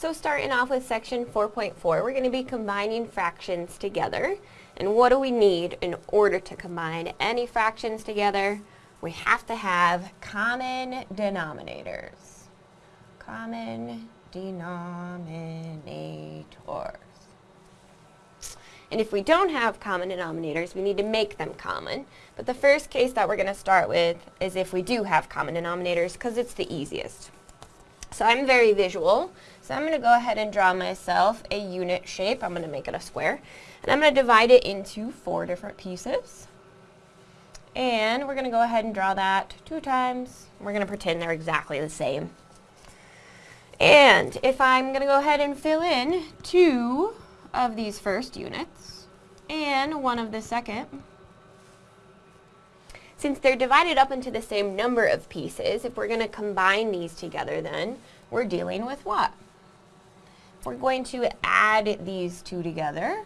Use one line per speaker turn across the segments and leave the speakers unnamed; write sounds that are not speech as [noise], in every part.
So starting off with section 4.4, we're going to be combining fractions together. And what do we need in order to combine any fractions together? We have to have common denominators. Common denominators. And if we don't have common denominators, we need to make them common. But the first case that we're going to start with is if we do have common denominators because it's the easiest. So I'm very visual, so I'm going to go ahead and draw myself a unit shape. I'm going to make it a square. And I'm going to divide it into four different pieces. And we're going to go ahead and draw that two times. We're going to pretend they're exactly the same. And if I'm going to go ahead and fill in two of these first units and one of the second, since they're divided up into the same number of pieces, if we're going to combine these together then, we're dealing with what? We're going to add these two together.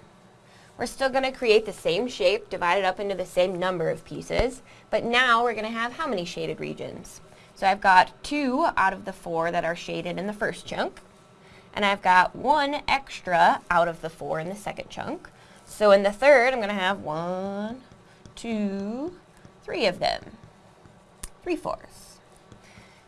We're still going to create the same shape divided up into the same number of pieces, but now we're going to have how many shaded regions? So I've got two out of the four that are shaded in the first chunk, and I've got one extra out of the four in the second chunk. So in the third, I'm going to have one, two, three of them, three-fourths.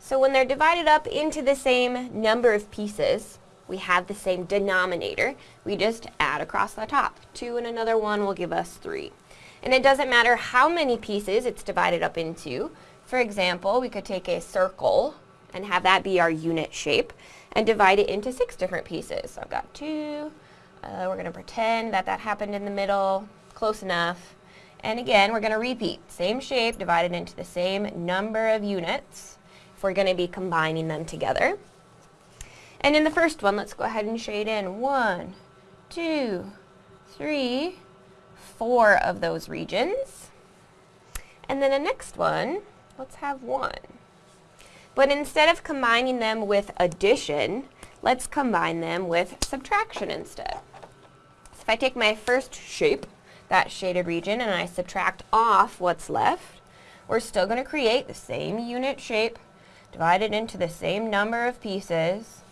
So when they're divided up into the same number of pieces, we have the same denominator. We just add across the top. Two and another one will give us three. And it doesn't matter how many pieces it's divided up into. For example, we could take a circle and have that be our unit shape and divide it into six different pieces. So I've got two. Uh, we're going to pretend that that happened in the middle. Close enough. And again, we're going to repeat. Same shape divided into the same number of units if we're going to be combining them together. And in the first one, let's go ahead and shade in one, two, three, four of those regions. And then the next one, let's have one. But instead of combining them with addition, let's combine them with subtraction instead. So if I take my first shape, that shaded region, and I subtract off what's left, we're still going to create the same unit shape divided into the same number of pieces.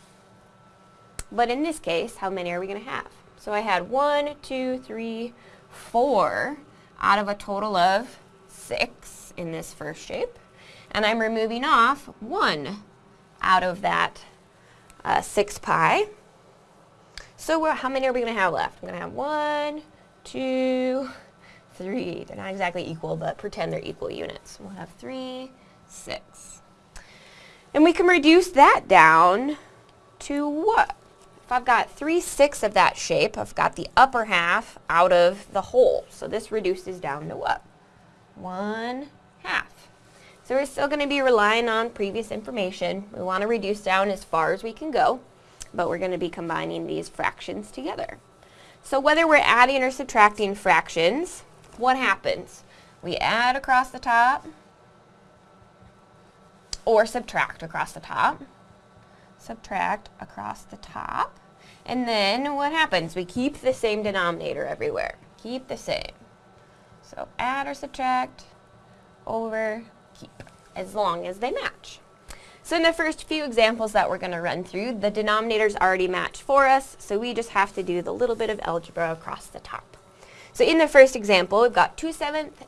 But in this case, how many are we going to have? So I had one, two, three, four out of a total of six in this first shape. And I'm removing off one out of that uh, 6 pi. So how many are we going to have left? I'm going to have one, two, three. They're not exactly equal, but pretend they're equal units. We'll have three, six. And we can reduce that down to what? If I've got 3 sixths of that shape, I've got the upper half out of the whole. So this reduces down to what? 1 half. So we're still going to be relying on previous information. We want to reduce down as far as we can go, but we're going to be combining these fractions together. So whether we're adding or subtracting fractions, what happens? We add across the top or subtract across the top. Subtract across the top. And then what happens? We keep the same denominator everywhere. Keep the same. So add or subtract over keep as long as they match. So in the first few examples that we're going to run through, the denominators already match for us, so we just have to do the little bit of algebra across the top. So in the first example, we've got 2 sevenths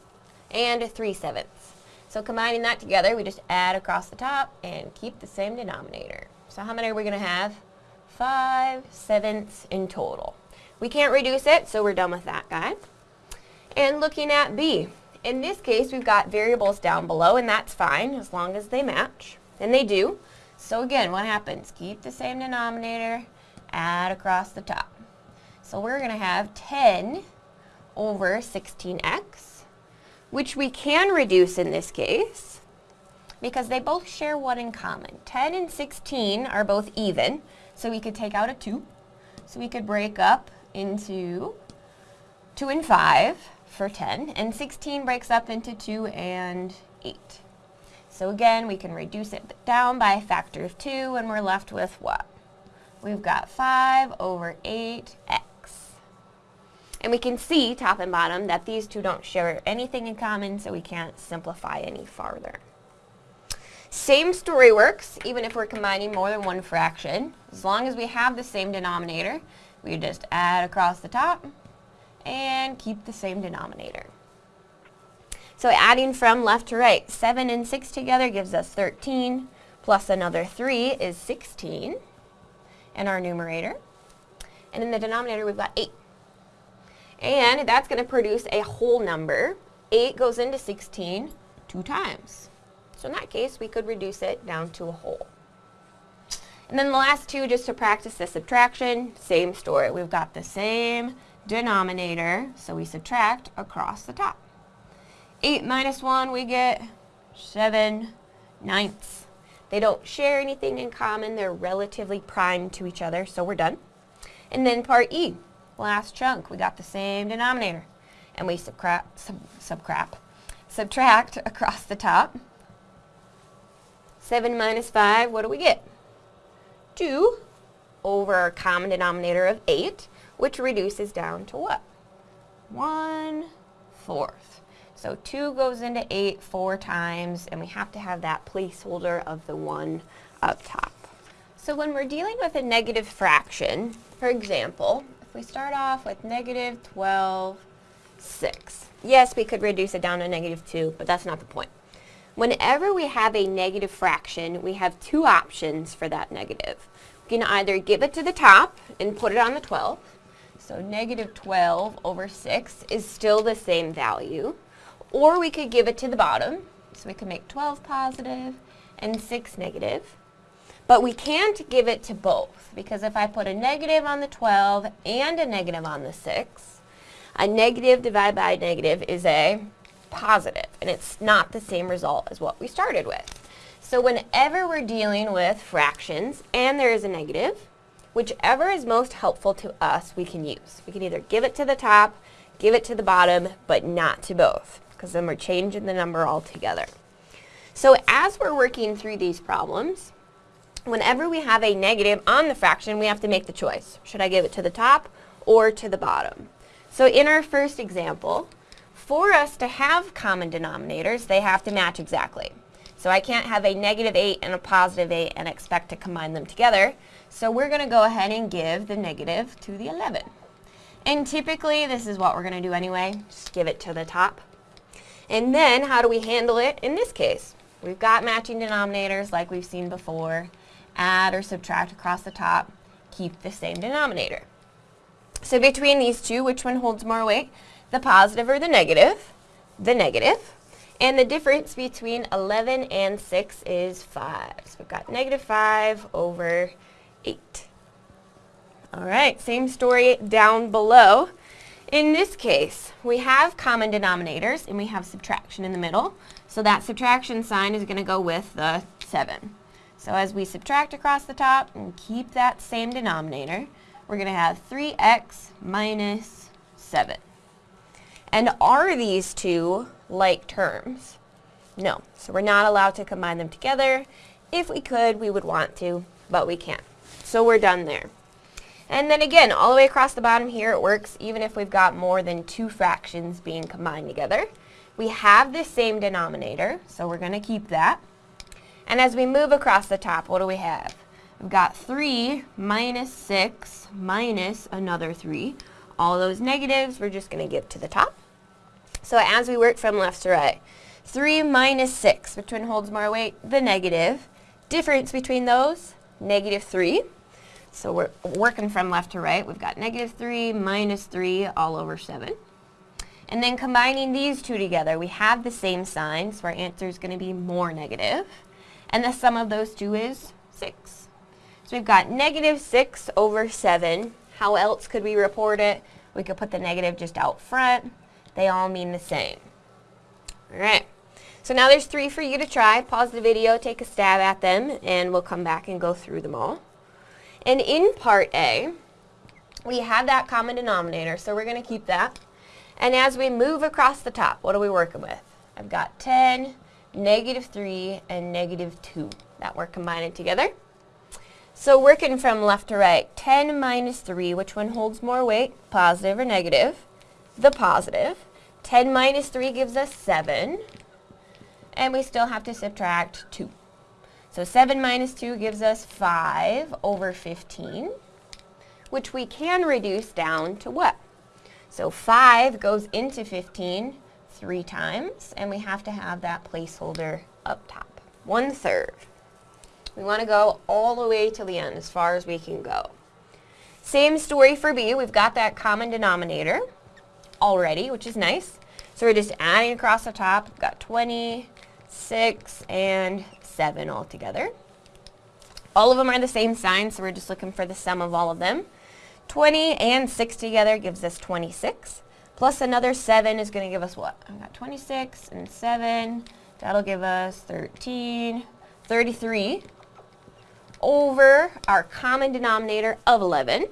and 3 sevenths. So combining that together, we just add across the top and keep the same denominator. So how many are we going to have? 5 sevenths in total. We can't reduce it, so we're done with that guy. And looking at B, in this case, we've got variables down below, and that's fine as long as they match. And they do. So again, what happens? Keep the same denominator, add across the top. So we're going to have 10 over 16x, which we can reduce in this case because they both share one in common. 10 and 16 are both even, so we could take out a 2. So we could break up into 2 and 5 for 10, and 16 breaks up into 2 and 8. So again, we can reduce it down by a factor of 2, and we're left with what? We've got 5 over 8x. And we can see, top and bottom, that these two don't share anything in common, so we can't simplify any farther. Same story works, even if we're combining more than one fraction. As long as we have the same denominator, we just add across the top and keep the same denominator. So adding from left to right, 7 and 6 together gives us 13, plus another 3 is 16 in our numerator. And in the denominator, we've got 8. And that's going to produce a whole number. 8 goes into 16 two times. So in that case, we could reduce it down to a whole. And then the last two, just to practice the subtraction, same story. We've got the same denominator, so we subtract across the top. 8 minus 1, we get 7 ninths. They don't share anything in common. They're relatively prime to each other, so we're done. And then part E, last chunk, we got the same denominator. And we subtract, sub, [laughs] subtract across the top. 7 minus 5, what do we get? 2 over our common denominator of 8, which reduces down to what? 1 fourth. So 2 goes into 8 four times, and we have to have that placeholder of the 1 up top. So when we're dealing with a negative fraction, for example, if we start off with negative 12, 6. Yes, we could reduce it down to negative 2, but that's not the point. Whenever we have a negative fraction, we have two options for that negative. We can either give it to the top and put it on the 12. So negative 12 over 6 is still the same value. Or we could give it to the bottom. So we could make 12 positive and 6 negative. But we can't give it to both because if I put a negative on the 12 and a negative on the 6, a negative divided by a negative is a positive, and it's not the same result as what we started with. So whenever we're dealing with fractions and there is a negative, whichever is most helpful to us we can use. We can either give it to the top, give it to the bottom, but not to both, because then we're changing the number altogether. So as we're working through these problems, whenever we have a negative on the fraction, we have to make the choice. Should I give it to the top or to the bottom? So in our first example, for us to have common denominators, they have to match exactly. So I can't have a negative 8 and a positive 8 and expect to combine them together. So we're going to go ahead and give the negative to the 11. And typically, this is what we're going to do anyway. Just give it to the top. And then, how do we handle it in this case? We've got matching denominators like we've seen before. Add or subtract across the top. Keep the same denominator. So between these two, which one holds more weight? The positive or the negative, the negative, and the difference between 11 and 6 is 5. So we've got negative 5 over 8. All right, same story down below. In this case, we have common denominators and we have subtraction in the middle. So that subtraction sign is going to go with the 7. So as we subtract across the top and keep that same denominator, we're going to have 3x minus 7. And are these two like terms? No. So we're not allowed to combine them together. If we could, we would want to, but we can't. So we're done there. And then again, all the way across the bottom here, it works even if we've got more than two fractions being combined together. We have the same denominator, so we're going to keep that. And as we move across the top, what do we have? We've got 3 minus 6 minus another 3. All those negatives we're just going to give to the top. So as we work from left to right, 3 minus 6, which one holds more weight? The negative. Difference between those, negative 3. So we're working from left to right. We've got negative 3 minus 3 all over 7. And then combining these two together, we have the same sign, so our answer is going to be more negative. And the sum of those two is 6. So we've got negative 6 over 7. How else could we report it? We could put the negative just out front. They all mean the same. All right. So now there's three for you to try. Pause the video, take a stab at them, and we'll come back and go through them all. And in part A, we have that common denominator, so we're going to keep that. And as we move across the top, what are we working with? I've got 10, negative 3, and negative 2 that we're combining together. So working from left to right, 10 minus 3, which one holds more weight, positive or negative? The positive. 10 minus 3 gives us 7. And we still have to subtract 2. So 7 minus 2 gives us 5 over 15, which we can reduce down to what? So 5 goes into 15 three times, and we have to have that placeholder up top. One third. We want to go all the way to the end, as far as we can go. Same story for b. We've got that common denominator already, which is nice. So we're just adding across the top. We've got 26 and 7 all together. All of them are the same sign, so we're just looking for the sum of all of them. 20 and 6 together gives us 26. Plus another 7 is going to give us what? I've got 26 and 7. That'll give us 13, 33 over our common denominator of 11,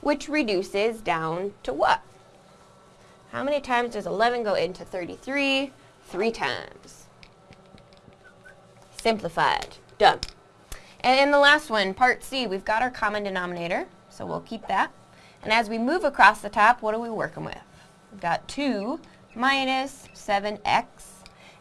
which reduces down to what? How many times does 11 go into 33? Three times. Simplified. Done. And in the last one, part C, we've got our common denominator, so we'll keep that. And as we move across the top, what are we working with? We've got 2 minus 7x,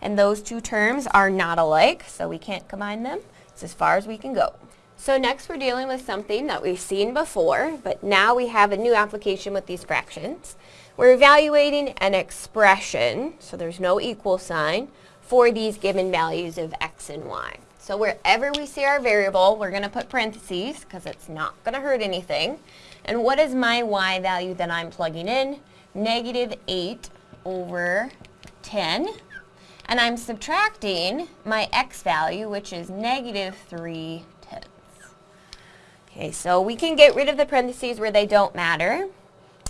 and those two terms are not alike, so we can't combine them. It's as far as we can go. So next we're dealing with something that we've seen before, but now we have a new application with these fractions. We're evaluating an expression, so there's no equal sign, for these given values of x and y. So wherever we see our variable, we're going to put parentheses because it's not going to hurt anything. And what is my y value that I'm plugging in? Negative 8 over 10. And I'm subtracting my x value, which is negative 3 tenths. Okay, so we can get rid of the parentheses where they don't matter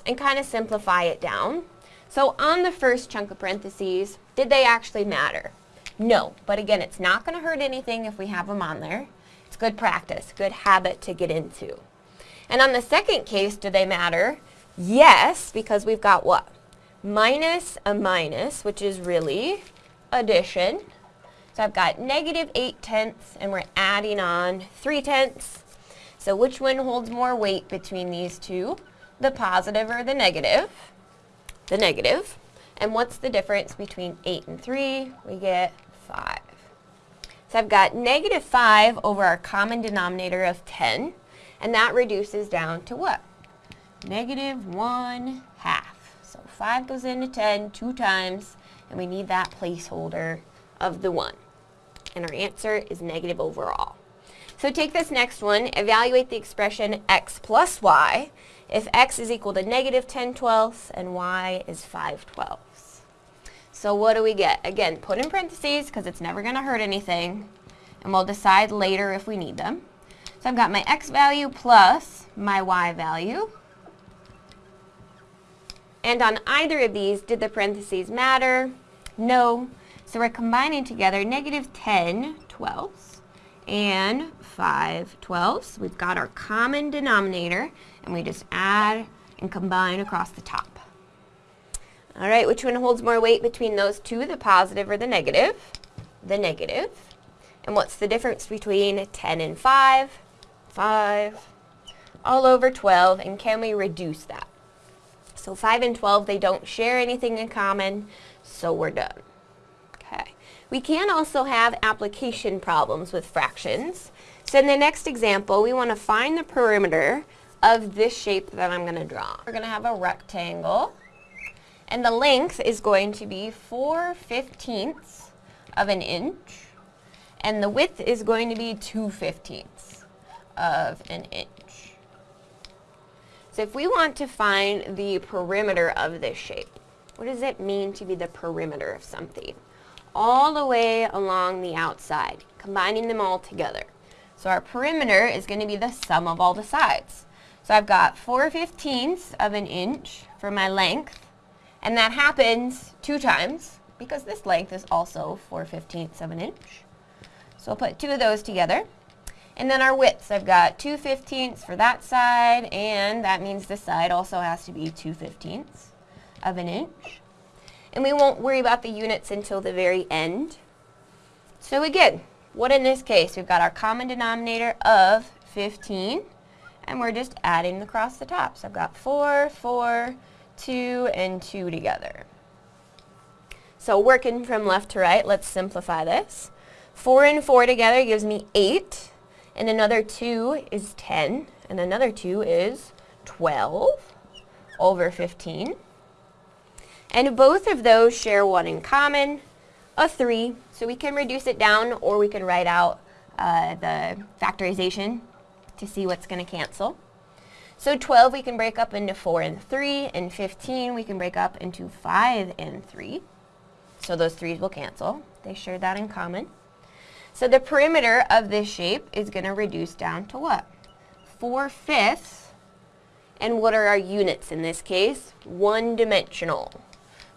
and kind of simplify it down. So on the first chunk of parentheses, did they actually matter? No, but again, it's not going to hurt anything if we have them on there. It's good practice, good habit to get into. And on the second case, do they matter? Yes, because we've got what? Minus a minus, which is really addition. So I've got negative 8 tenths, and we're adding on 3 tenths. So which one holds more weight between these two? The positive or the negative, the negative. And what's the difference between 8 and 3? We get 5. So I've got negative 5 over our common denominator of 10, and that reduces down to what? Negative 1 half. So 5 goes into 10 two times, and we need that placeholder of the 1. And our answer is negative overall. So take this next one, evaluate the expression x plus y, if x is equal to negative 10 twelfths and y is 5 twelfths. So what do we get? Again, put in parentheses because it's never going to hurt anything, and we'll decide later if we need them. So I've got my x value plus my y value. And on either of these, did the parentheses matter? No. So we're combining together negative 10 twelfths and 5 twelfths. We've got our common denominator, and we just add and combine across the top. All right, which one holds more weight between those two, the positive or the negative? The negative. And what's the difference between 10 and 5? 5 all over 12, and can we reduce that? So 5 and 12, they don't share anything in common, so we're done. Okay. We can also have application problems with fractions. So in the next example, we want to find the perimeter of this shape that I'm going to draw. We're going to have a rectangle, and the length is going to be 4 fifteenths of an inch, and the width is going to be 2 fifteenths of an inch. So if we want to find the perimeter of this shape, what does it mean to be the perimeter of something? All the way along the outside, combining them all together. So our perimeter is going to be the sum of all the sides. So I've got 4 fifteenths of an inch for my length, and that happens two times because this length is also 4 fifteenths of an inch. So I'll put two of those together. And then our widths, I've got 2 fifteenths for that side, and that means this side also has to be 2 fifteenths of an inch. And we won't worry about the units until the very end. So again, what in this case? We've got our common denominator of 15 and we're just adding across the top. So I've got 4, 4, 2, and 2 together. So working from left to right, let's simplify this. 4 and 4 together gives me 8, and another 2 is 10, and another 2 is 12 over 15. And both of those share one in common, a 3. So we can reduce it down or we can write out uh, the factorization to see what's going to cancel. So 12 we can break up into 4 and 3, and 15 we can break up into 5 and 3. So those 3's will cancel. They share that in common. So the perimeter of this shape is going to reduce down to what? 4 fifths. And what are our units in this case? One dimensional.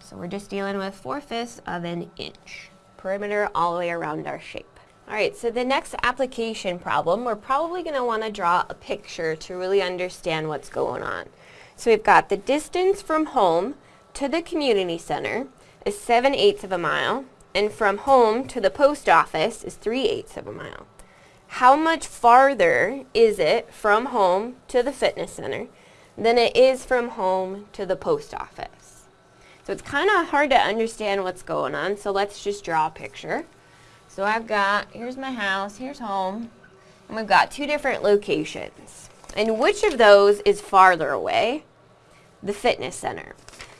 So we're just dealing with 4 fifths of an inch. Perimeter all the way around our shape. Alright, so the next application problem, we're probably going to want to draw a picture to really understand what's going on. So we've got the distance from home to the community center is 7 eighths of a mile, and from home to the post office is 3 eighths of a mile. How much farther is it from home to the fitness center than it is from home to the post office? So it's kind of hard to understand what's going on, so let's just draw a picture. So I've got, here's my house, here's home, and we've got two different locations. And which of those is farther away? The fitness center.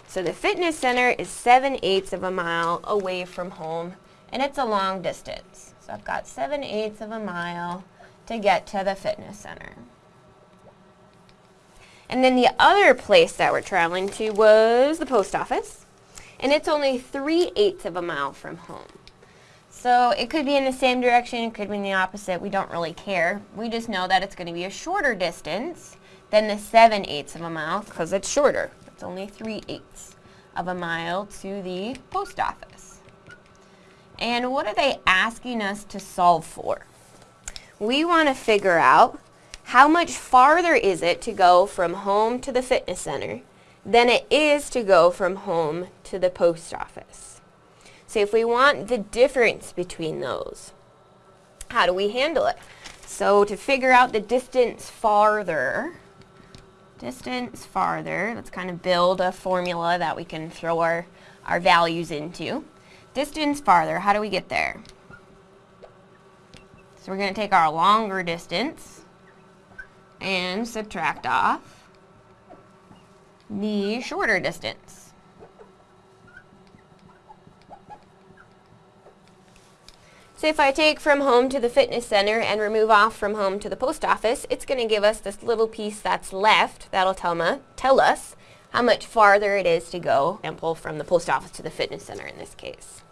So the fitness center is 7 eighths of a mile away from home, and it's a long distance. So I've got 7 eighths of a mile to get to the fitness center. And then the other place that we're traveling to was the post office, and it's only 3 eighths of a mile from home. So it could be in the same direction, it could be in the opposite. We don't really care. We just know that it's going to be a shorter distance than the 7 eighths of a mile because it's shorter. It's only 3 eighths of a mile to the post office. And what are they asking us to solve for? We want to figure out how much farther is it to go from home to the fitness center than it is to go from home to the post office. So if we want the difference between those, how do we handle it? So to figure out the distance farther, distance farther, let's kind of build a formula that we can throw our, our values into. Distance farther, how do we get there? So we're going to take our longer distance and subtract off the shorter distance. So if I take from home to the fitness center and remove off from home to the post office, it's going to give us this little piece that's left. That'll tell, me, tell us how much farther it is to go, example, from the post office to the fitness center in this case.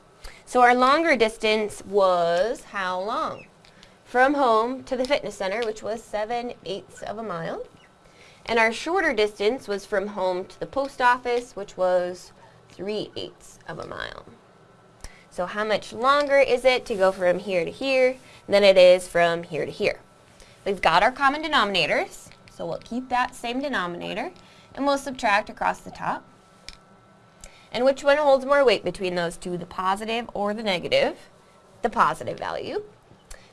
So our longer distance was how long? From home to the fitness center, which was 7 eighths of a mile. And our shorter distance was from home to the post office, which was 3 eighths of a mile. So how much longer is it to go from here to here than it is from here to here? We've got our common denominators, so we'll keep that same denominator, and we'll subtract across the top. And which one holds more weight between those two, the positive or the negative? The positive value.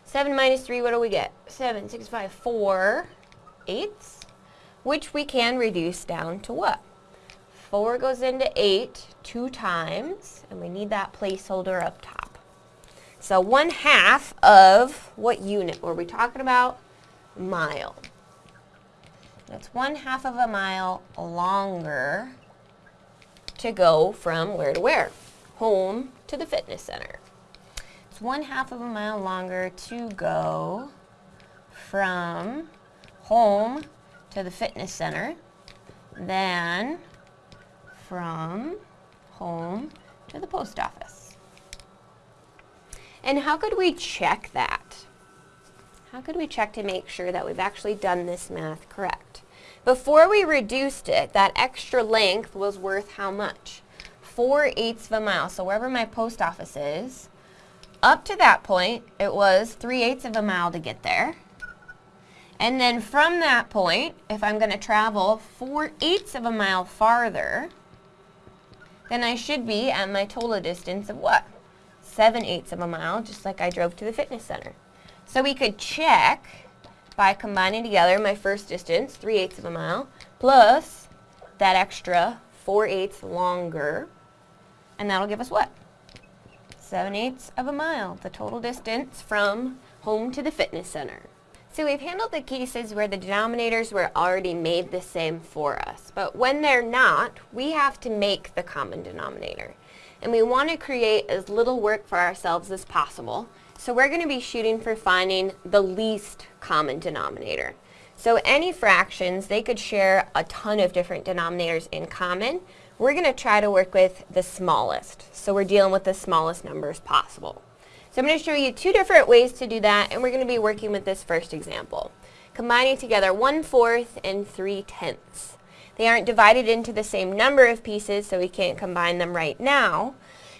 7 minus 3, what do we get? 7, 6, 5, 4 eighths, which we can reduce down to what? 4 goes into 8 two times, and we need that placeholder up top. So 1 half of what unit were we talking about? Mile. That's 1 half of a mile longer to go from where to where? Home to the fitness center. It's 1 half of a mile longer to go from home to the fitness center than from home to the post office. And how could we check that? How could we check to make sure that we've actually done this math correct? Before we reduced it, that extra length was worth how much? 4 eighths of a mile. So wherever my post office is, up to that point, it was 3 eighths of a mile to get there. And then from that point, if I'm going to travel 4 eighths of a mile farther, then I should be at my total distance of what? 7 eighths of a mile, just like I drove to the fitness center. So we could check by combining together my first distance, 3 eighths of a mile, plus that extra 4 eighths longer, and that'll give us what? 7 eighths of a mile, the total distance from home to the fitness center. So we've handled the cases where the denominators were already made the same for us. But when they're not, we have to make the common denominator. And we want to create as little work for ourselves as possible. So we're going to be shooting for finding the least common denominator. So any fractions, they could share a ton of different denominators in common. We're going to try to work with the smallest. So we're dealing with the smallest numbers possible. So I'm going to show you two different ways to do that, and we're going to be working with this first example. Combining together 1 fourth and 3 tenths. They aren't divided into the same number of pieces, so we can't combine them right now.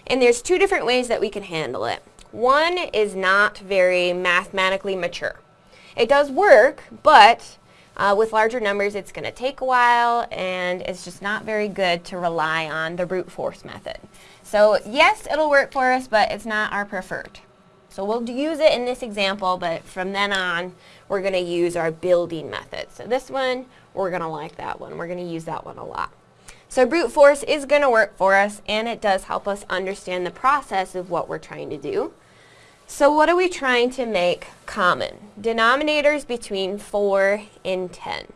And there's two different ways that we can handle it. One is not very mathematically mature. It does work, but uh, with larger numbers it's going to take a while and it's just not very good to rely on the brute force method. So yes, it'll work for us, but it's not our preferred. So we'll use it in this example, but from then on, we're going to use our building method. So this one, we're going to like that one. We're going to use that one a lot. So brute force is going to work for us, and it does help us understand the process of what we're trying to do. So what are we trying to make common? Denominators between 4 and 10.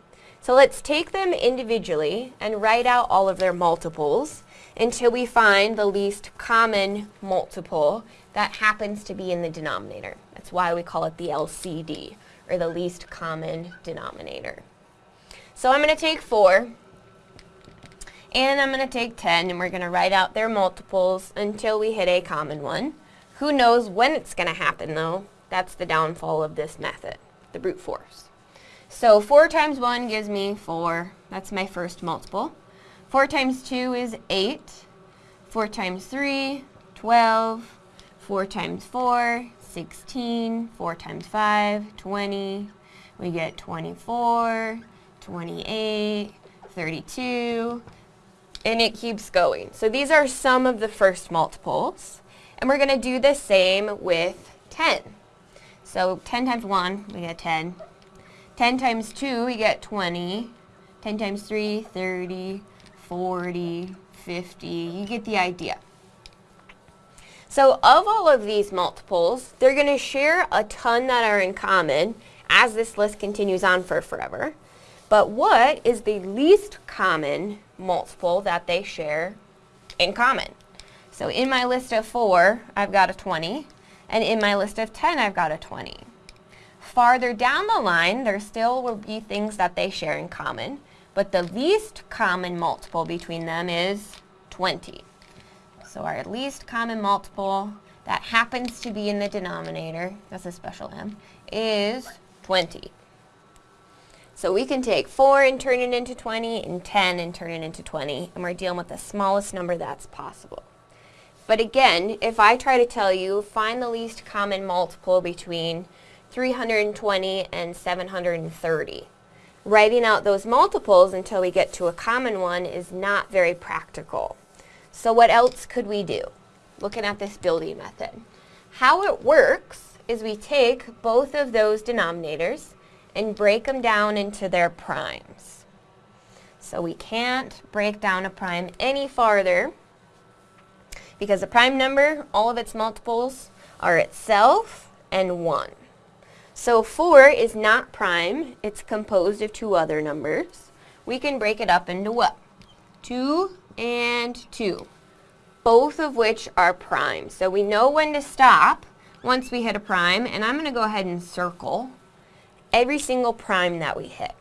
So let's take them individually and write out all of their multiples until we find the least common multiple that happens to be in the denominator. That's why we call it the LCD, or the least common denominator. So I'm going to take 4, and I'm going to take 10, and we're going to write out their multiples until we hit a common one. Who knows when it's going to happen, though? That's the downfall of this method, the brute force. So 4 times 1 gives me 4. That's my first multiple. 4 times 2 is 8. 4 times 3, 12. 4 times 4, 16. 4 times 5, 20. We get 24, 28, 32, and it keeps going. So these are some of the first multiples. And we're going to do the same with 10. So 10 times 1, we get 10. 10 times 2, we get 20. 10 times 3, 30, 40, 50. You get the idea. So of all of these multiples, they're going to share a ton that are in common as this list continues on for forever. But what is the least common multiple that they share in common? So in my list of 4, I've got a 20. And in my list of 10, I've got a 20. Farther down the line, there still will be things that they share in common, but the least common multiple between them is 20. So our least common multiple that happens to be in the denominator, that's a special M, is 20. So we can take 4 and turn it into 20, and 10 and turn it into 20, and we're dealing with the smallest number that's possible. But again, if I try to tell you, find the least common multiple between 320 and 730. Writing out those multiples until we get to a common one is not very practical. So what else could we do? Looking at this building method. How it works is we take both of those denominators and break them down into their primes. So we can't break down a prime any farther because a prime number, all of its multiples are itself and 1. So 4 is not prime. It's composed of two other numbers. We can break it up into what? 2 and 2, both of which are prime. So we know when to stop once we hit a prime, and I'm going to go ahead and circle every single prime that we hit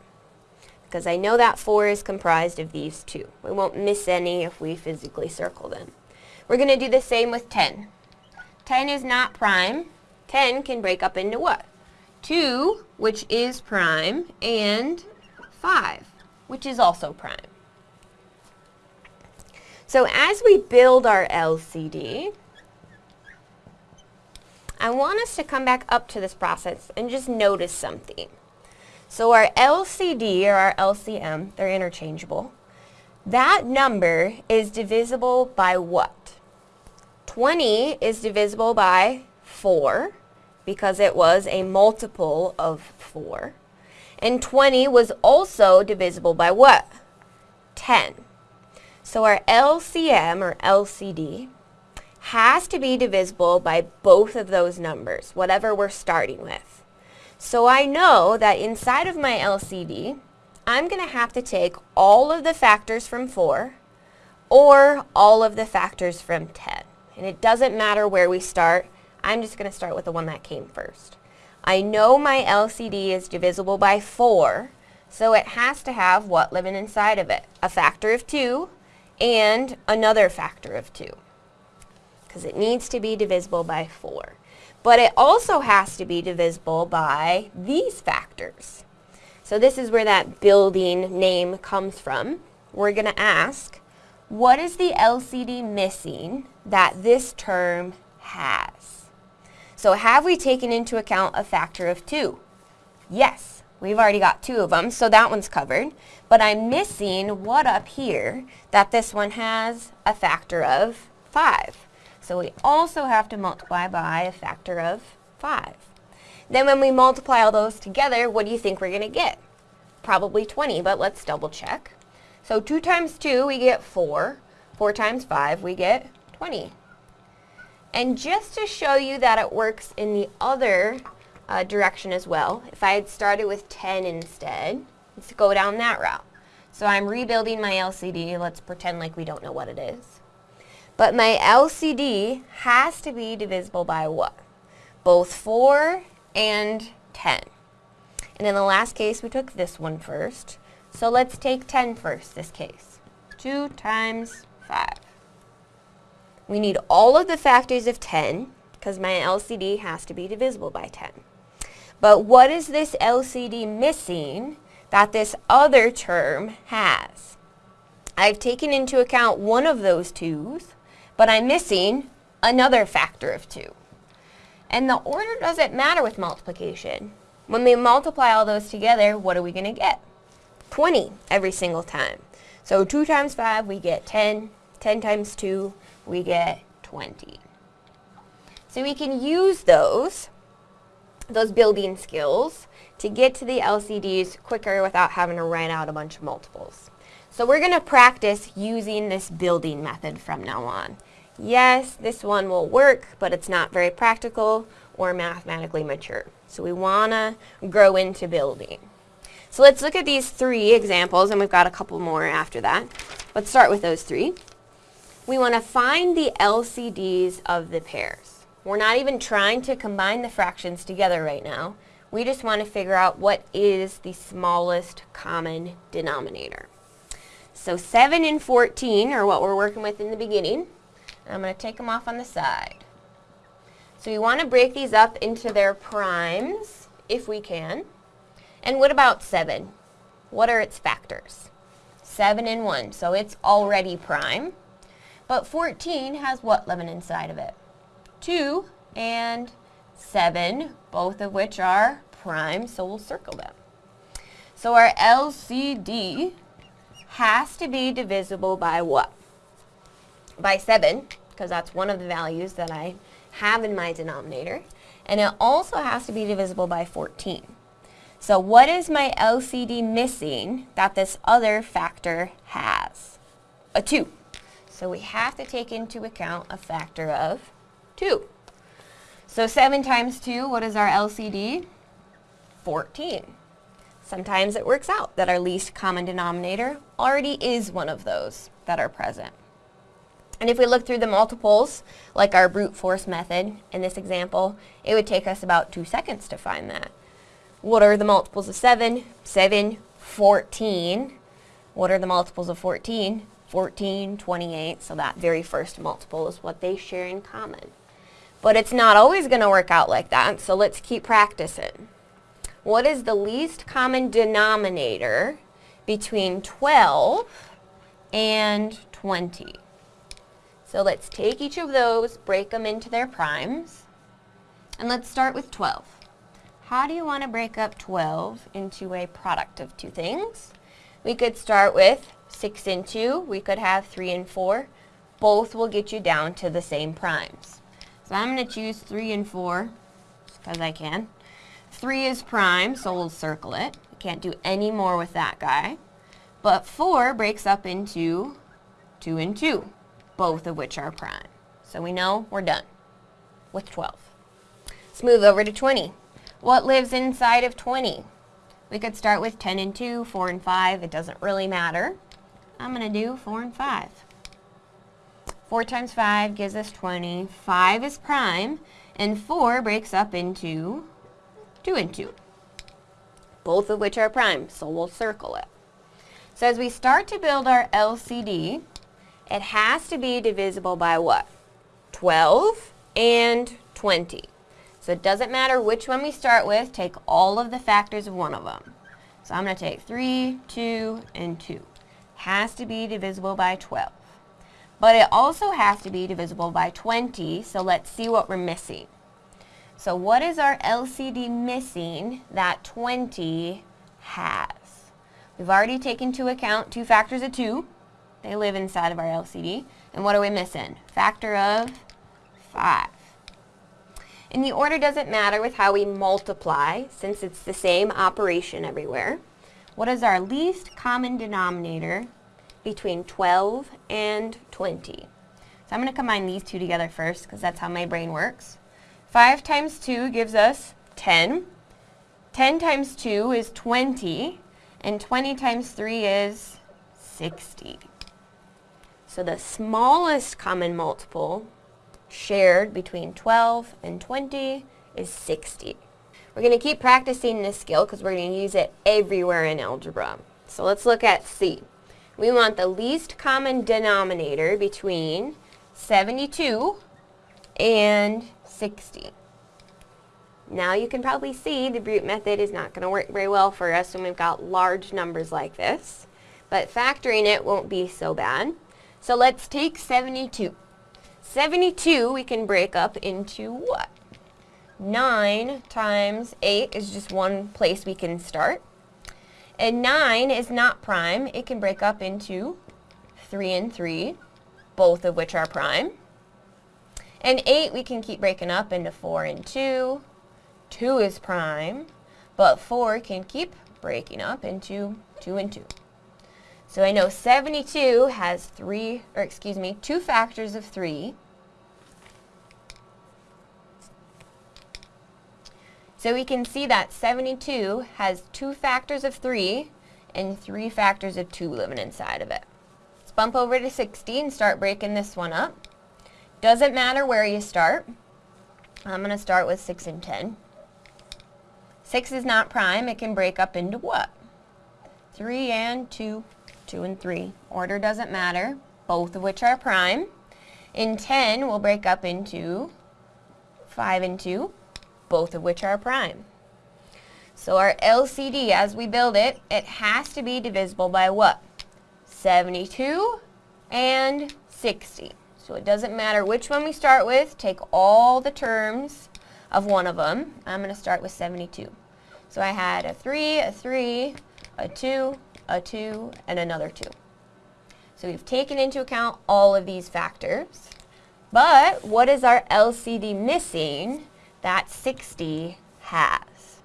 because I know that 4 is comprised of these two. We won't miss any if we physically circle them. We're going to do the same with 10. 10 is not prime. 10 can break up into what? 2, which is prime, and 5, which is also prime. So as we build our LCD, I want us to come back up to this process and just notice something. So our LCD or our LCM, they're interchangeable. That number is divisible by what? 20 is divisible by 4 because it was a multiple of 4. And 20 was also divisible by what? 10. So our LCM or LCD has to be divisible by both of those numbers, whatever we're starting with. So I know that inside of my LCD, I'm going to have to take all of the factors from 4 or all of the factors from 10. And it doesn't matter where we start. I'm just going to start with the one that came first. I know my LCD is divisible by 4, so it has to have what living inside of it? A factor of 2 and another factor of 2 because it needs to be divisible by 4. But it also has to be divisible by these factors. So this is where that building name comes from. We're going to ask, what is the LCD missing that this term has? So have we taken into account a factor of 2? Yes, we've already got two of them, so that one's covered. But I'm missing what up here that this one has a factor of 5. So we also have to multiply by a factor of 5. Then when we multiply all those together, what do you think we're going to get? Probably 20, but let's double check. So 2 times 2, we get 4. 4 times 5, we get 20. And just to show you that it works in the other uh, direction as well, if I had started with 10 instead, let's go down that route. So I'm rebuilding my LCD. Let's pretend like we don't know what it is. But my LCD has to be divisible by what? Both 4 and 10. And in the last case, we took this one first. So let's take 10 first, this case. 2 times 5. We need all of the factors of 10 because my LCD has to be divisible by 10. But what is this LCD missing that this other term has? I've taken into account one of those twos, but I'm missing another factor of 2. And the order doesn't matter with multiplication. When we multiply all those together, what are we going to get? 20 every single time. So 2 times 5, we get 10. 10 times 2, we get 20. So we can use those, those building skills, to get to the LCDs quicker without having to write out a bunch of multiples. So we're going to practice using this building method from now on. Yes, this one will work, but it's not very practical or mathematically mature. So we want to grow into building. So let's look at these three examples, and we've got a couple more after that. Let's start with those three. We want to find the LCDs of the pairs. We're not even trying to combine the fractions together right now. We just want to figure out what is the smallest common denominator. So 7 and 14 are what we're working with in the beginning. I'm going to take them off on the side. So we want to break these up into their primes, if we can. And what about 7? What are its factors? 7 and 1, so it's already prime. But 14 has what living inside of it? 2 and 7, both of which are prime, so we'll circle them. So our LCD has to be divisible by what? By 7, because that's one of the values that I have in my denominator. And it also has to be divisible by 14. So what is my LCD missing that this other factor has? A 2. So we have to take into account a factor of 2. So 7 times 2, what is our LCD? 14. Sometimes it works out that our least common denominator already is one of those that are present. And if we look through the multiples, like our brute force method in this example, it would take us about two seconds to find that. What are the multiples of 7? 7, 14. What are the multiples of 14? 14, 28. So that very first multiple is what they share in common. But it's not always going to work out like that, so let's keep practicing. What is the least common denominator between 12 and 20? So let's take each of those, break them into their primes, and let's start with 12. How do you want to break up 12 into a product of two things? We could start with 6 and 2. We could have 3 and 4. Both will get you down to the same primes. So I'm going to choose 3 and 4 because I can. 3 is prime, so we'll circle it. Can't do any more with that guy. But 4 breaks up into 2 and 2, both of which are prime. So we know we're done with 12. Let's move over to 20. What lives inside of 20? We could start with 10 and 2, 4 and 5. It doesn't really matter. I'm going to do 4 and 5. 4 times 5 gives us 20. 5 is prime, and 4 breaks up into 2 and 2, both of which are prime, so we'll circle it. So as we start to build our LCD, it has to be divisible by what? 12 and 20. So it doesn't matter which one we start with, take all of the factors of one of them. So I'm going to take 3, 2, and 2. Has to be divisible by 12. But it also has to be divisible by 20, so let's see what we're missing. So what is our LCD missing that 20 has? We've already taken into account two factors of 2. They live inside of our LCD. And what are we missing? Factor of 5. And the order doesn't matter with how we multiply, since it's the same operation everywhere. What is our least common denominator between 12 and 20. So I'm going to combine these two together first because that's how my brain works. 5 times 2 gives us 10. 10 times 2 is 20. And 20 times 3 is 60. So the smallest common multiple shared between 12 and 20 is 60. We're going to keep practicing this skill because we're going to use it everywhere in algebra. So let's look at C we want the least common denominator between 72 and 60. Now you can probably see the brute method is not going to work very well for us when we've got large numbers like this. But factoring it won't be so bad. So let's take 72. 72 we can break up into what? 9 times 8 is just one place we can start. And 9 is not prime. It can break up into 3 and 3, both of which are prime. And 8 we can keep breaking up into 4 and 2. 2 is prime, but 4 can keep breaking up into 2 and 2. So I know 72 has 3, or excuse me, 2 factors of 3. So we can see that 72 has two factors of 3 and three factors of 2 living inside of it. Let's bump over to 60 and start breaking this one up. Doesn't matter where you start. I'm going to start with 6 and 10. 6 is not prime. It can break up into what? 3 and 2, 2 and 3. Order doesn't matter, both of which are prime. In 10, we'll break up into 5 and 2, both of which are prime. So our LCD, as we build it, it has to be divisible by what? 72 and 60. So it doesn't matter which one we start with, take all the terms of one of them. I'm going to start with 72. So I had a 3, a 3, a 2, a 2, and another 2. So we've taken into account all of these factors. But what is our LCD missing? That 60 has.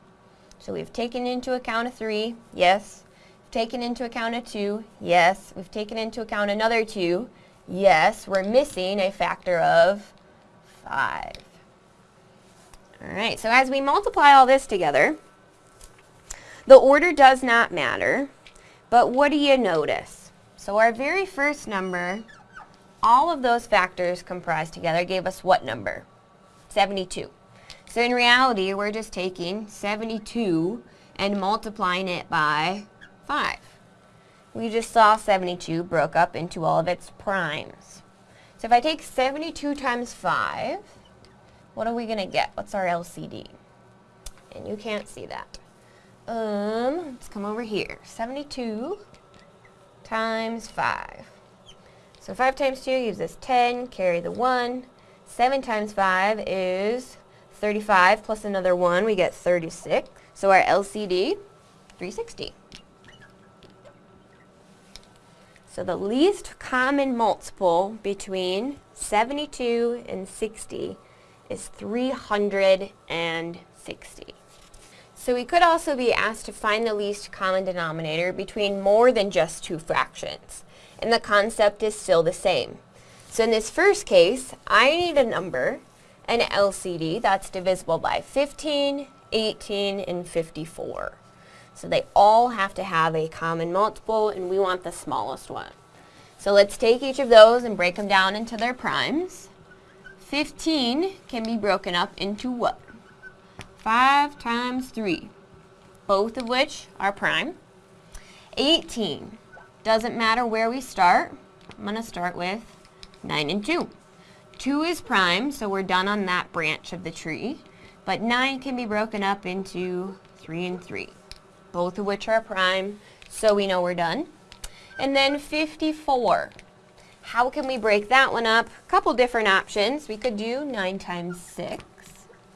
So we've taken into account a 3, yes. We've taken into account a 2, yes. We've taken into account another 2, yes. We're missing a factor of 5. All right, so as we multiply all this together, the order does not matter, but what do you notice? So our very first number, all of those factors comprised together gave us what number? 72. So in reality, we're just taking 72 and multiplying it by 5. We just saw 72 broke up into all of its primes. So if I take 72 times 5, what are we going to get? What's our LCD? And you can't see that. Um, let's come over here. 72 times 5. So 5 times 2 gives us 10, carry the 1. 7 times 5 is 35 plus another 1, we get 36. So our LCD, 360. So the least common multiple between 72 and 60 is 360. So we could also be asked to find the least common denominator between more than just two fractions. And the concept is still the same. So in this first case, I need a number, an LCD, that's divisible by 15, 18, and 54. So they all have to have a common multiple, and we want the smallest one. So let's take each of those and break them down into their primes. 15 can be broken up into what? 5 times 3, both of which are prime. 18, doesn't matter where we start. I'm going to start with 9 and 2. 2 is prime, so we're done on that branch of the tree. But 9 can be broken up into 3 and 3, both of which are prime, so we know we're done. And then 54. How can we break that one up? A couple different options. We could do 9 times 6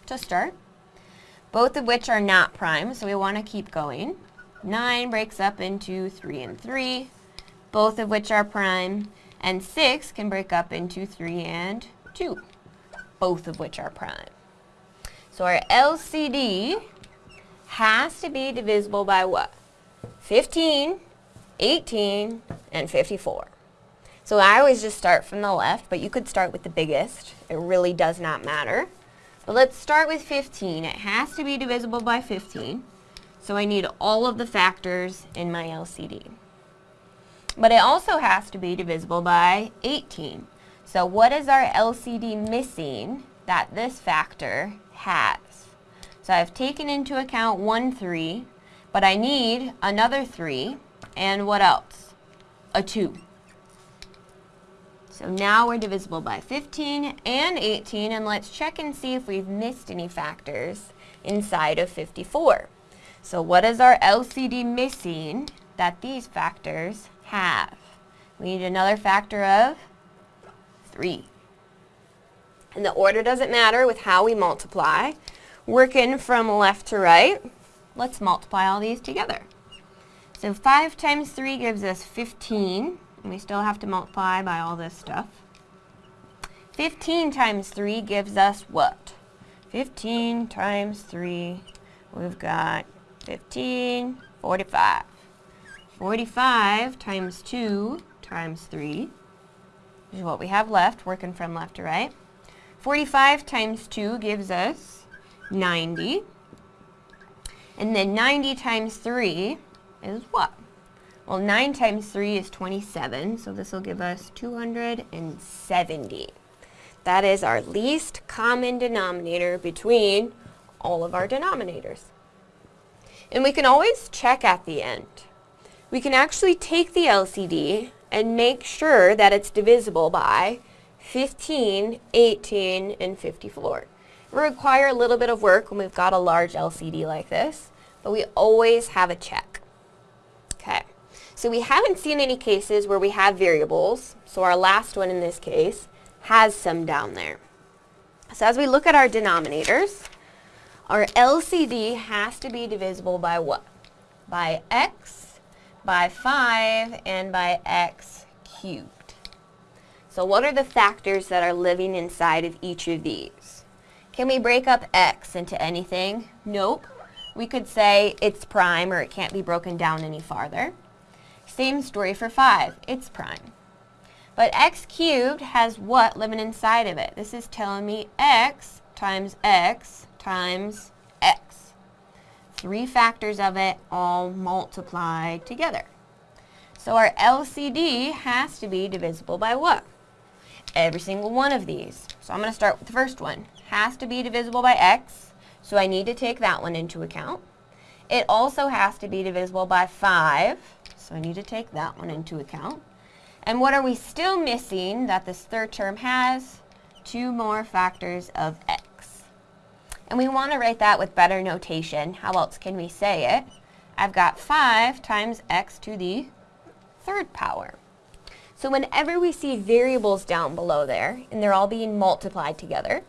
to start, both of which are not prime, so we want to keep going. 9 breaks up into 3 and 3, both of which are prime, and 6 can break up into 3 and 2, both of which are prime. So our LCD has to be divisible by what? 15, 18, and 54. So I always just start from the left, but you could start with the biggest. It really does not matter. But let's start with 15. It has to be divisible by 15. So I need all of the factors in my LCD. But it also has to be divisible by 18. So what is our LCD missing that this factor has? So I've taken into account 1, 3, but I need another 3, and what else? A 2. So now we're divisible by 15 and 18, and let's check and see if we've missed any factors inside of 54. So what is our LCD missing that these factors have? We need another factor of 3. And the order doesn't matter with how we multiply. Working from left to right, let's multiply all these together. So 5 times 3 gives us 15, and we still have to multiply by all this stuff. 15 times 3 gives us what? 15 times 3, we've got 15, 45. 45 times 2 times 3 is what we have left, working from left to right. 45 times 2 gives us 90. And then 90 times 3 is what? Well, 9 times 3 is 27, so this will give us 270. That is our least common denominator between all of our denominators. And we can always check at the end. We can actually take the LCD and make sure that it's divisible by 15, 18, and 54. It will require a little bit of work when we've got a large LCD like this, but we always have a check. Okay, so we haven't seen any cases where we have variables, so our last one in this case has some down there. So as we look at our denominators, our LCD has to be divisible by what? By x, by 5, and by x cubed. So what are the factors that are living inside of each of these? Can we break up x into anything? Nope. We could say it's prime or it can't be broken down any farther. Same story for 5. It's prime. But x cubed has what living inside of it? This is telling me x times x times. Three factors of it all multiplied together. So our LCD has to be divisible by what? Every single one of these. So I'm going to start with the first one. Has to be divisible by x, so I need to take that one into account. It also has to be divisible by 5, so I need to take that one into account. And what are we still missing that this third term has? Two more factors of. And we want to write that with better notation. How else can we say it? I've got 5 times x to the third power. So whenever we see variables down below there, and they're all being multiplied together,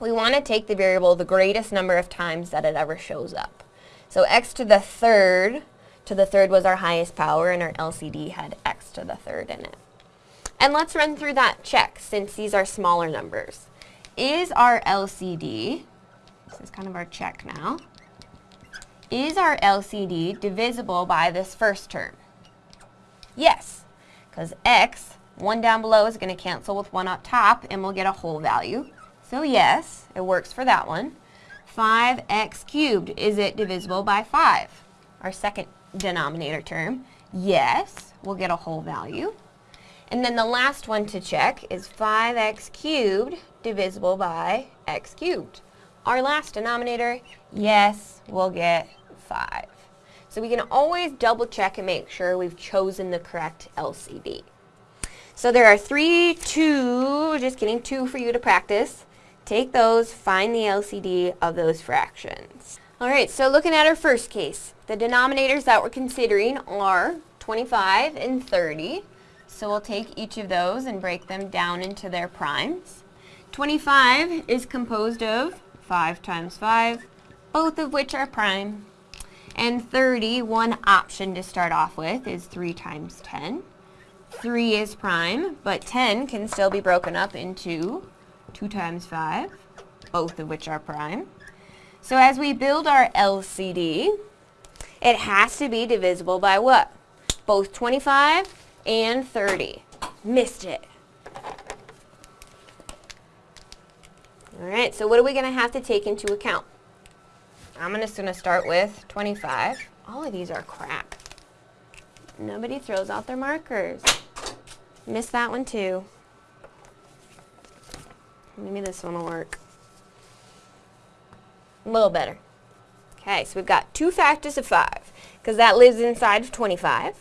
we want to take the variable the greatest number of times that it ever shows up. So x to the third to the third was our highest power, and our LCD had x to the third in it. And let's run through that check, since these are smaller numbers. Is our LCD this is kind of our check now. Is our LCD divisible by this first term? Yes, because x 1 down below is going to cancel with 1 up top, and we'll get a whole value. So yes, it works for that one. 5x cubed, is it divisible by 5? Our second denominator term. Yes, we'll get a whole value. And then the last one to check is 5x cubed divisible by x cubed. Our last denominator, yes, we'll get 5. So we can always double check and make sure we've chosen the correct LCD. So there are three, two, just getting two for you to practice. Take those, find the LCD of those fractions. All right, so looking at our first case, the denominators that we're considering are 25 and 30. So we'll take each of those and break them down into their primes. 25 is composed of 5 times 5, both of which are prime. And 30, one option to start off with, is 3 times 10. 3 is prime, but 10 can still be broken up into 2 times 5, both of which are prime. So as we build our LCD, it has to be divisible by what? Both 25 and 30. Missed it. All right, so what are we going to have to take into account? I'm just going to start with 25. All of these are crap. Nobody throws out their markers. Missed that one too. Maybe this one will work. A little better. Okay, so we've got two factors of 5, because that lives inside of 25.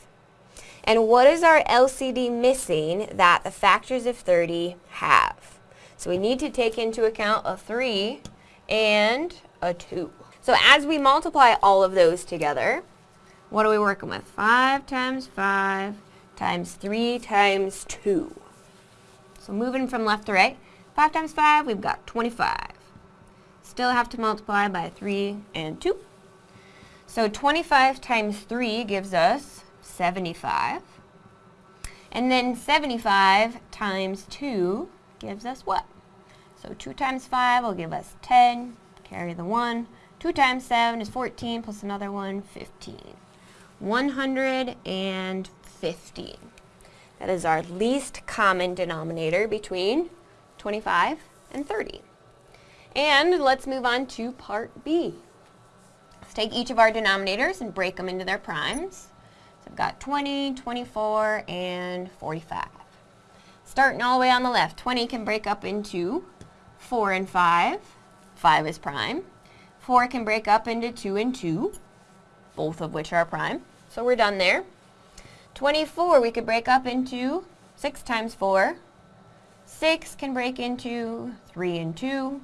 And what is our LCD missing that the factors of 30 have? So we need to take into account a 3 and a 2. So as we multiply all of those together, what are we working with? 5 times 5 times 3 times 2. So moving from left to right, 5 times 5, we've got 25. Still have to multiply by 3 and 2. So 25 times 3 gives us 75. And then 75 times 2 gives us what? So 2 times 5 will give us 10, carry the 1. 2 times 7 is 14, plus another one, 15. 115. That is our least common denominator between 25 and 30. And let's move on to part B. Let's take each of our denominators and break them into their primes. So I've got 20, 24, and 45. Starting all the way on the left, 20 can break up into 4 and 5. 5 is prime. 4 can break up into 2 and 2, both of which are prime. So we're done there. 24 we could break up into 6 times 4. 6 can break into 3 and 2.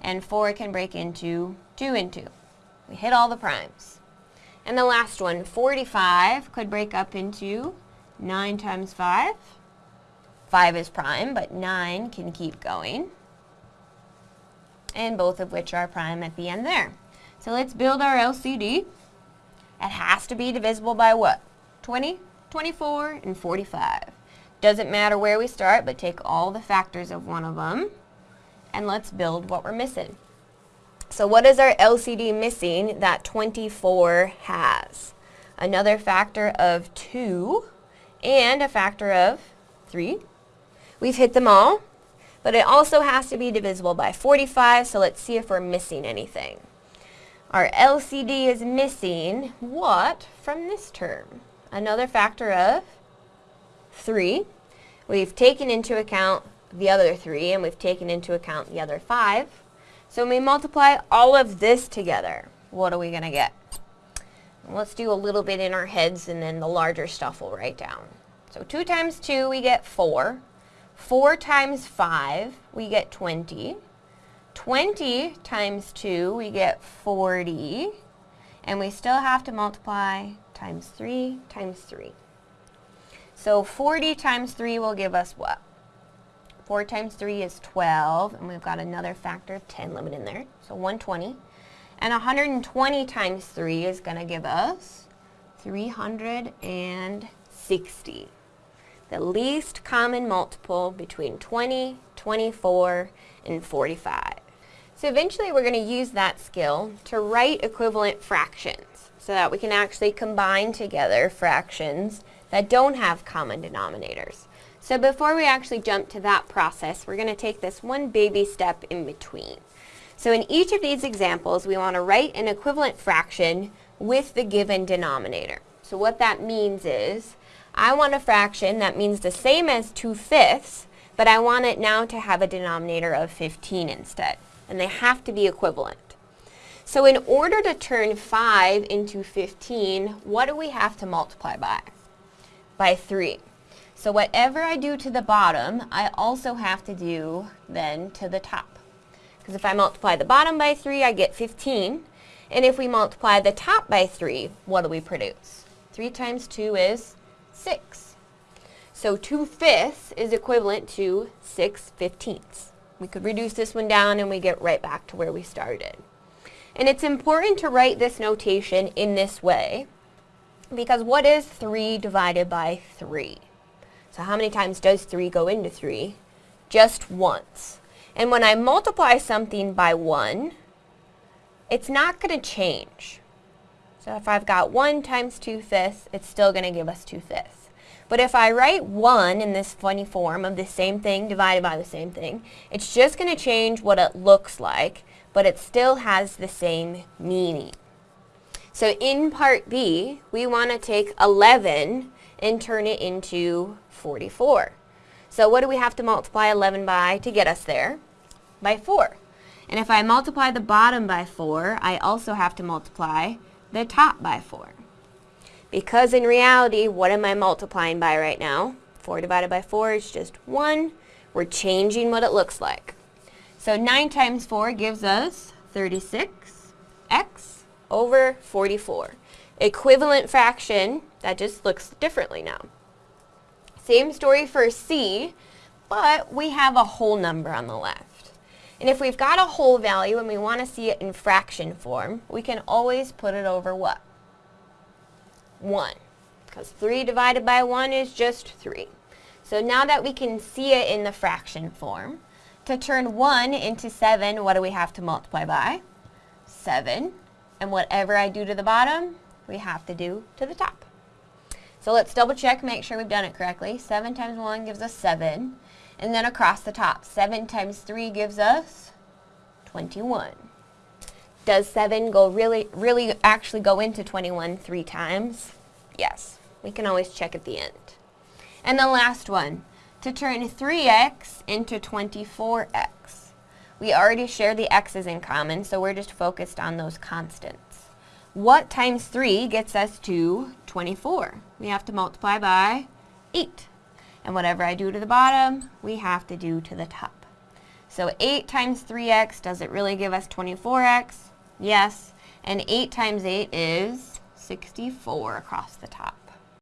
And 4 can break into 2 and 2. We hit all the primes. And the last one, 45, could break up into 9 times 5. 5 is prime, but 9 can keep going. And both of which are prime at the end there. So let's build our LCD. It has to be divisible by what? 20, 24, and 45. Doesn't matter where we start, but take all the factors of one of them, and let's build what we're missing. So what is our LCD missing that 24 has? Another factor of 2 and a factor of 3. We've hit them all, but it also has to be divisible by 45, so let's see if we're missing anything. Our LCD is missing what from this term? Another factor of 3. We've taken into account the other 3, and we've taken into account the other 5. So when we multiply all of this together, what are we going to get? Let's do a little bit in our heads, and then the larger stuff we'll write down. So 2 times 2, we get 4. 4 times 5, we get 20. 20 times 2, we get 40. And we still have to multiply times 3 times 3. So 40 times 3 will give us what? 4 times 3 is 12, and we've got another factor of 10 limit in there, so 120. And 120 times 3 is going to give us 360. The least common multiple between 20, 24, and 45. So eventually we're going to use that skill to write equivalent fractions so that we can actually combine together fractions that don't have common denominators. So before we actually jump to that process, we're going to take this one baby step in between. So in each of these examples, we want to write an equivalent fraction with the given denominator. So what that means is, I want a fraction that means the same as 2 fifths, but I want it now to have a denominator of 15 instead. And they have to be equivalent. So in order to turn 5 into 15, what do we have to multiply by? By 3. So whatever I do to the bottom, I also have to do then to the top. Because if I multiply the bottom by 3, I get 15. And if we multiply the top by 3, what do we produce? 3 times 2 is 6. So 2 fifths is equivalent to 6 fifteenths. We could reduce this one down and we get right back to where we started. And it's important to write this notation in this way because what is 3 divided by 3? So how many times does 3 go into 3? Just once. And when I multiply something by 1, it's not going to change. So if I've got 1 times 2 fifths, it's still going to give us 2 fifths. But if I write 1 in this funny form of the same thing divided by the same thing, it's just going to change what it looks like, but it still has the same meaning. So in part B, we want to take 11 and turn it into 44. So what do we have to multiply 11 by to get us there? By 4. And if I multiply the bottom by 4, I also have to multiply the top by 4. Because in reality, what am I multiplying by right now? 4 divided by 4 is just 1. We're changing what it looks like. So 9 times 4 gives us 36x over 44. Equivalent fraction that just looks differently now. Same story for C, but we have a whole number on the left. And if we've got a whole value and we want to see it in fraction form, we can always put it over what? 1. Because 3 divided by 1 is just 3. So now that we can see it in the fraction form, to turn 1 into 7, what do we have to multiply by? 7. And whatever I do to the bottom, we have to do to the top. So let's double check, make sure we've done it correctly. 7 times 1 gives us 7. And then across the top, 7 times 3 gives us 21. Does 7 go really, really actually go into 21 three times? Yes. We can always check at the end. And the last one, to turn 3x into 24x. We already share the x's in common, so we're just focused on those constants. What times 3 gets us to 24? We have to multiply by 8. And whatever I do to the bottom, we have to do to the top. So 8 times 3x, does it really give us 24x? Yes. And 8 times 8 is 64 across the top.